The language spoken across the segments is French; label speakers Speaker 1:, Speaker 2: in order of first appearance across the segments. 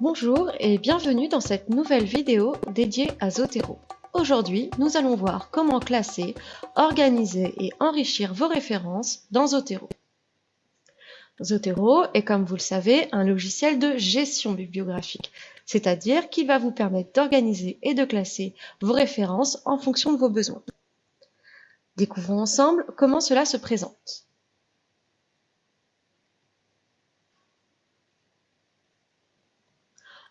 Speaker 1: Bonjour et bienvenue dans cette nouvelle vidéo dédiée à Zotero. Aujourd'hui, nous allons voir comment classer, organiser et enrichir vos références dans Zotero. Zotero est, comme vous le savez, un logiciel de gestion bibliographique, c'est-à-dire qu'il va vous permettre d'organiser et de classer vos références en fonction de vos besoins. Découvrons ensemble comment cela se présente.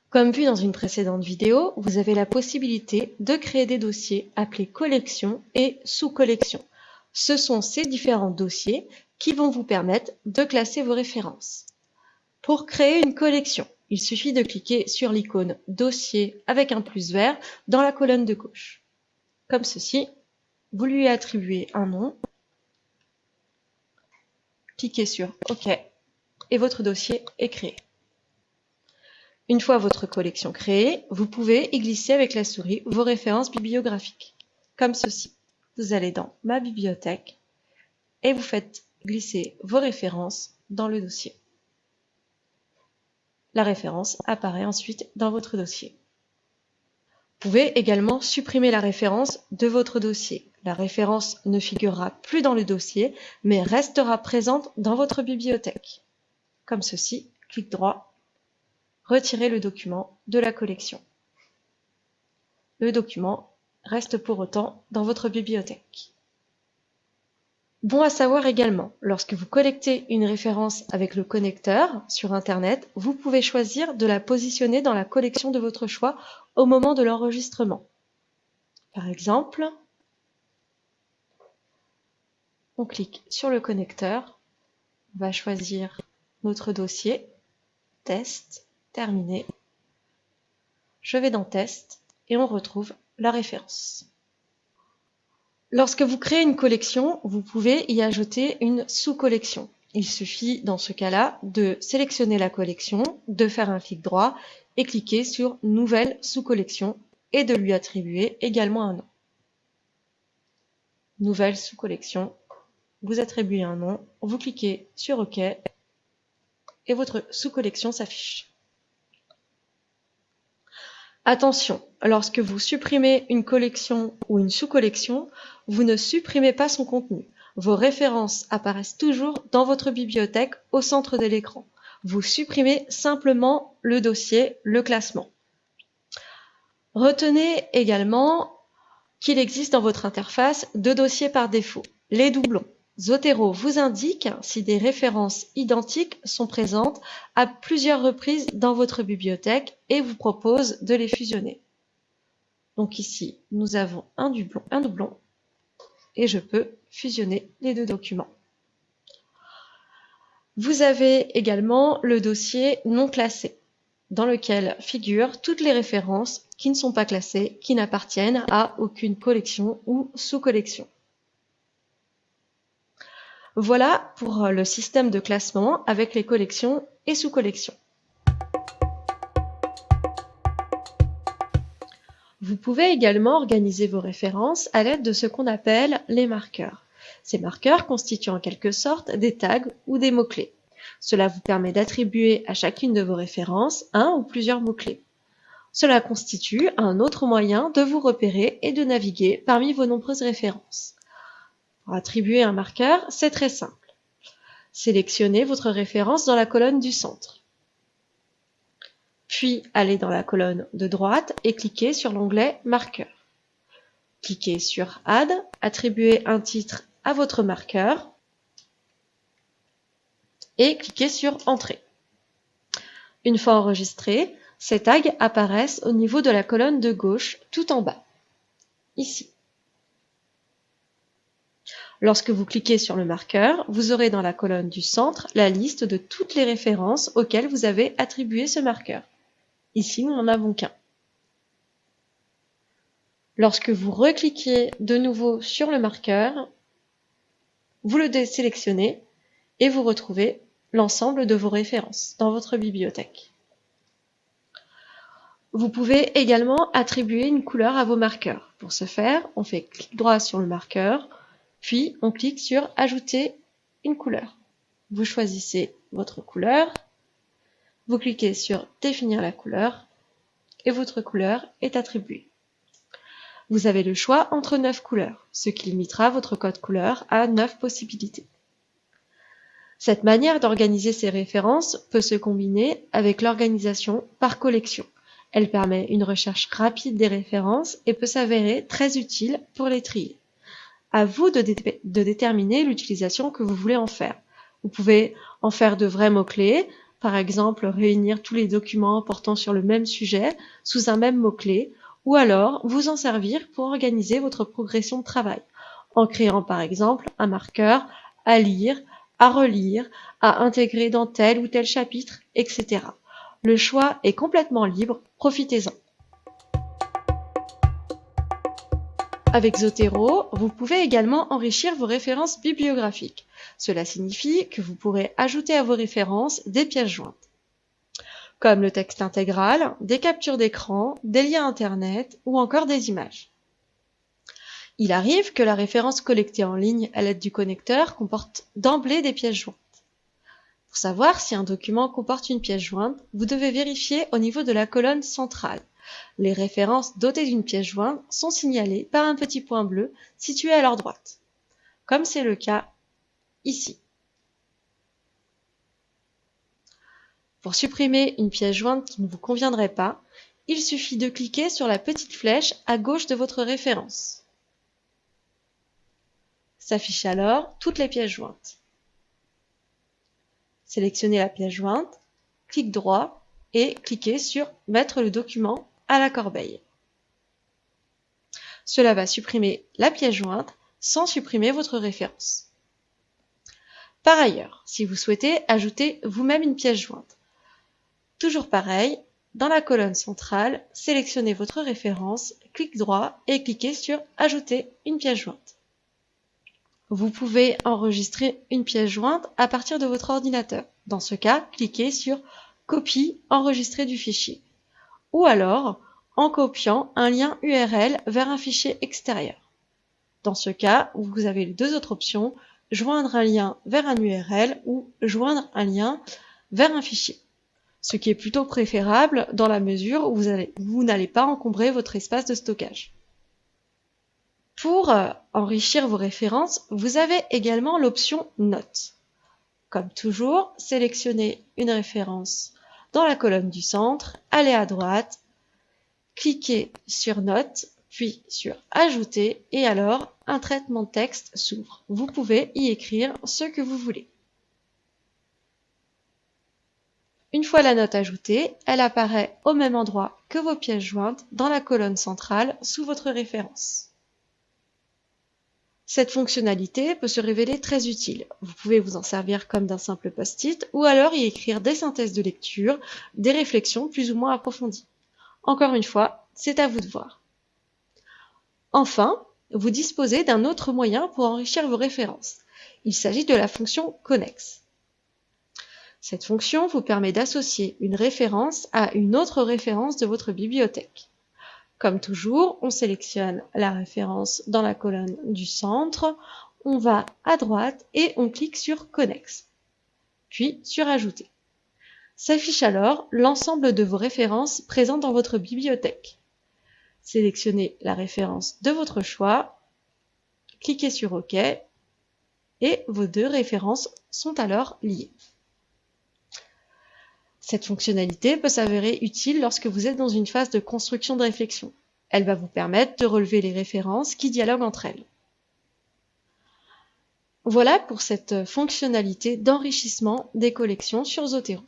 Speaker 1: Comme vu dans une précédente vidéo, vous avez la possibilité de créer des dossiers appelés collections et sous-collections. Ce sont ces différents dossiers qui vont vous permettre de classer vos références. Pour créer une collection, il suffit de cliquer sur l'icône Dossier avec un plus vert dans la colonne de gauche. Comme ceci, vous lui attribuez un nom, cliquez sur OK et votre dossier est créé. Une fois votre collection créée, vous pouvez y glisser avec la souris vos références bibliographiques, comme ceci. Vous allez dans Ma bibliothèque et vous faites glisser vos références dans le dossier. La référence apparaît ensuite dans votre dossier. Vous pouvez également supprimer la référence de votre dossier. La référence ne figurera plus dans le dossier, mais restera présente dans votre bibliothèque. Comme ceci, clic droit Retirez le document de la collection. Le document reste pour autant dans votre bibliothèque. Bon à savoir également, lorsque vous collectez une référence avec le connecteur sur Internet, vous pouvez choisir de la positionner dans la collection de votre choix au moment de l'enregistrement. Par exemple, on clique sur le connecteur, on va choisir notre dossier, test, Je vais dans Test et on retrouve la référence. Lorsque vous créez une collection, vous pouvez y ajouter une sous-collection. Il suffit dans ce cas-là de sélectionner la collection, de faire un clic droit et cliquer sur Nouvelle sous-collection et de lui attribuer également un nom. Nouvelle sous-collection, vous attribuez un nom, vous cliquez sur OK et votre sous-collection s'affiche. Attention, lorsque vous supprimez une collection ou une sous-collection, vous ne supprimez pas son contenu. Vos références apparaissent toujours dans votre bibliothèque au centre de l'écran. Vous supprimez simplement le dossier, le classement. Retenez également qu'il existe dans votre interface deux dossiers par défaut, les doublons. Zotero vous indique si des références identiques sont présentes à plusieurs reprises dans votre bibliothèque et vous propose de les fusionner. Donc ici, nous avons un doublon, et je peux fusionner les deux documents. Vous avez également le dossier non classé, dans lequel figurent toutes les références qui ne sont pas classées, qui n'appartiennent à aucune collection ou sous-collection. Voilà pour euh, le système de classement avec les collections et sous-collections. Vous pouvez également organiser vos références à l'aide de ce qu'on appelle les marqueurs. Ces marqueurs constituent en quelque sorte des tags ou des mots-clés. Cela vous permet d'attribuer à chacune de vos références un ou plusieurs mots-clés. Cela constitue un autre moyen de vous repérer et de naviguer parmi vos nombreuses références. Attribuer un marqueur, c'est très simple. Sélectionnez votre référence dans la colonne du centre. Puis allez dans la colonne de droite et cliquez sur l'onglet Marqueur. Cliquez sur Add, attribuez un titre à votre marqueur et cliquez sur Entrée. Une fois enregistré, ces tags apparaissent au niveau de la colonne de gauche tout en bas, ici. Lorsque vous cliquez sur le marqueur, vous aurez dans la colonne du centre la liste de toutes les références auxquelles vous avez attribué ce marqueur. Ici, nous n'en avons qu'un. Lorsque vous recliquez de nouveau sur le marqueur, vous le désélectionnez et vous retrouvez l'ensemble de vos références dans votre bibliothèque. Vous pouvez également attribuer une couleur à vos marqueurs. Pour ce faire, on fait clic droit sur le marqueur, puis, on clique sur Ajouter une couleur. Vous choisissez votre couleur. vous cliquez sur Définir la couleur et votre couleur est attribuée. Vous avez le choix entre 9 couleurs, ce qui limitera votre code couleur à 9 possibilités. Cette manière d'organiser ces références peut se combiner avec l'organisation par collection. Elle permet une recherche rapide des références et peut s'avérer très utile pour les trier. À vous de, déterminer l'utilisation que vous voulez en faire. Vous pouvez en faire de vrais mots-clés, par exemple réunir tous les documents portant sur le même sujet sous un même mot-clé, ou alors vous en servir pour organiser votre progression de travail, en créant par exemple un marqueur à lire, à relire, à intégrer dans tel ou tel chapitre, etc. Le choix est complètement libre, profitez-en. Avec Zotero, vous pouvez également enrichir vos références bibliographiques. Cela signifie que vous pourrez ajouter à vos références des pièces jointes, comme le texte intégral, des captures d'écran, des liens Internet ou encore des images. Il arrive que la référence collectée en ligne à l'aide du connecteur comporte d'emblée des pièces jointes. Pour savoir si un document comporte une pièce jointe, vous devez vérifier au niveau de la colonne centrale. Les références dotées d'une pièce jointe sont signalées par un petit point bleu situé à leur droite, comme c'est le cas ici. Pour supprimer une pièce jointe qui ne vous conviendrait pas, il suffit de cliquer sur la petite flèche à gauche de votre référence. S'affichent alors toutes les pièces jointes. Sélectionnez la pièce jointe, clic droit et cliquez sur Mettre le document à la corbeille. Cela va supprimer la pièce jointe sans supprimer votre référence. Par ailleurs, si vous souhaitez ajouter vous-même une pièce jointe, toujours pareil, dans la colonne centrale, sélectionnez votre référence, clic droit et cliquez sur Ajouter une pièce jointe. Vous pouvez enregistrer une pièce jointe à partir de votre ordinateur. Dans ce cas, cliquez sur Copie, enregistrer du fichier. Ou alors, en copiant un lien URL vers un fichier extérieur. Dans ce cas, vous avez les deux autres options, joindre un lien vers un URL ou joindre un lien vers un fichier. Ce qui est plutôt préférable dans la mesure où vous n'allez pas encombrer votre espace de stockage. Pour euh, enrichir vos références, vous avez également l'option Notes. Comme toujours, sélectionnez une référence dans la colonne du centre, allez à droite, cliquez sur Notes, puis sur Ajouter, et alors un traitement de texte s'ouvre. Vous pouvez y écrire ce que vous voulez. Une fois la note ajoutée, elle apparaît au même endroit que vos pièces jointes dans la colonne centrale sous votre référence. Cette fonctionnalité peut se révéler très utile. Vous pouvez vous en servir comme d'un simple post-it ou alors y écrire des synthèses de lecture, des réflexions plus ou moins approfondies. Encore une fois, c'est à vous de voir. Enfin, vous disposez d'un autre moyen pour enrichir vos références. Il s'agit de la fonction Connex. Cette fonction vous permet d'associer une référence à une autre référence de votre bibliothèque. Comme toujours, on sélectionne la référence dans la colonne du centre, on va à droite et on clique sur Connex, puis sur Ajouter. S'affiche alors l'ensemble de vos références présentes dans votre bibliothèque. Sélectionnez la référence de votre choix, cliquez sur OK et vos deux références sont alors liées. Cette fonctionnalité peut s'avérer utile lorsque vous êtes dans une phase de construction de réflexion. Elle va vous permettre de relever les références qui dialoguent entre elles. Voilà pour cette fonctionnalité d'enrichissement des collections sur Zotero.